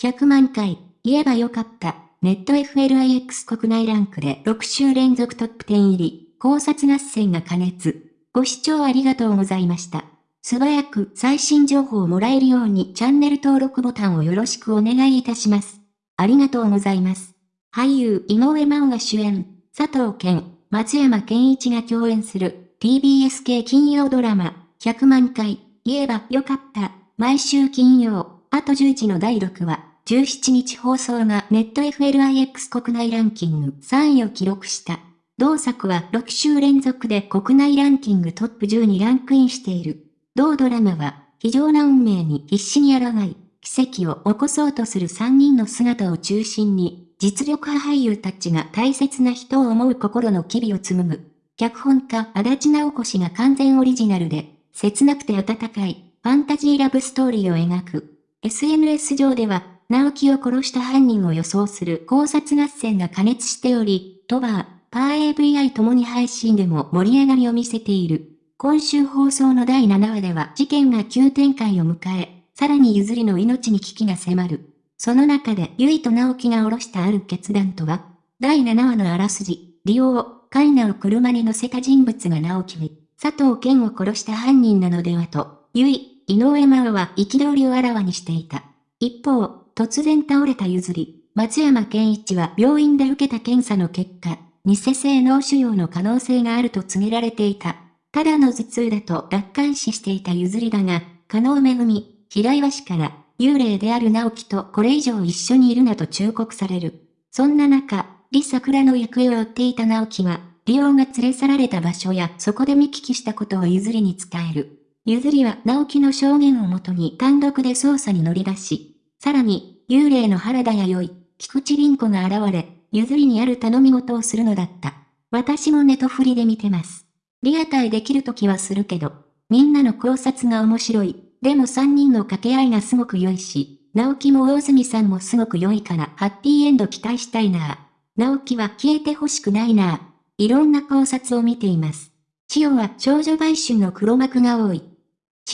100万回、言えばよかった。ネット FLIX 国内ランクで6週連続トップ10入り、考察合戦が加熱。ご視聴ありがとうございました。素早く最新情報をもらえるようにチャンネル登録ボタンをよろしくお願いいたします。ありがとうございます。俳優井上真央が主演、佐藤健、松山健一が共演する TBS 系金曜ドラマ、100万回、言えばよかった。毎週金曜、あと10時の第6話、17日放送がネット FLIX 国内ランキング3位を記録した。同作は6週連続で国内ランキングトップ10にランクインしている。同ドラマは、非常な運命に必死に抗い、奇跡を起こそうとする3人の姿を中心に、実力派俳優たちが大切な人を思う心の機微を紡ぐ。脚本家足立直子氏が完全オリジナルで、切なくて温かい、ファンタジーラブストーリーを描く。SNS 上では、直樹を殺した犯人を予想する考察合戦が加熱しており、トバー、パー AVI ともに配信でも盛り上がりを見せている。今週放送の第7話では事件が急展開を迎え、さらに譲りの命に危機が迫る。その中で、ゆいと直樹が下ろしたある決断とは第7話のあらすじ、利用、カイナを車に乗せた人物が直樹に、佐藤健を殺した犯人なのではと、ゆい、井上真央は憤りをあらわにしていた。一方、突然倒れた譲り、松山健一は病院で受けた検査の結果、偽性脳腫瘍の可能性があると告げられていた。ただの頭痛だと楽観視していた譲りだが、加納めぐみ、平岩氏から、幽霊である直樹とこれ以上一緒にいるなと忠告される。そんな中、李桜の行方を追っていた直樹は、リオが連れ去られた場所やそこで見聞きしたことを譲りに伝える。譲りは直樹の証言をもとに単独で捜査に乗り出し、さらに、幽霊の原田弥生、菊池凛子が現れ、譲りにある頼み事をするのだった。私もネトフリで見てます。リアタイできるときはするけど、みんなの考察が面白い。でも3人の掛け合いがすごく良いし、直樹も大住さんもすごく良いから、ハッピーエンド期待したいなぁ。直樹は消えてほしくないなぁ。いろんな考察を見ています。千代は少女売春の黒幕が多い。